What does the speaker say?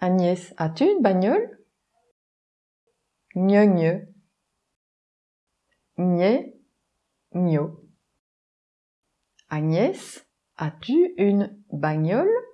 Agnès, as-tu une bagnole? Gne, gne. Gne, Agnès, as-tu une bagnole?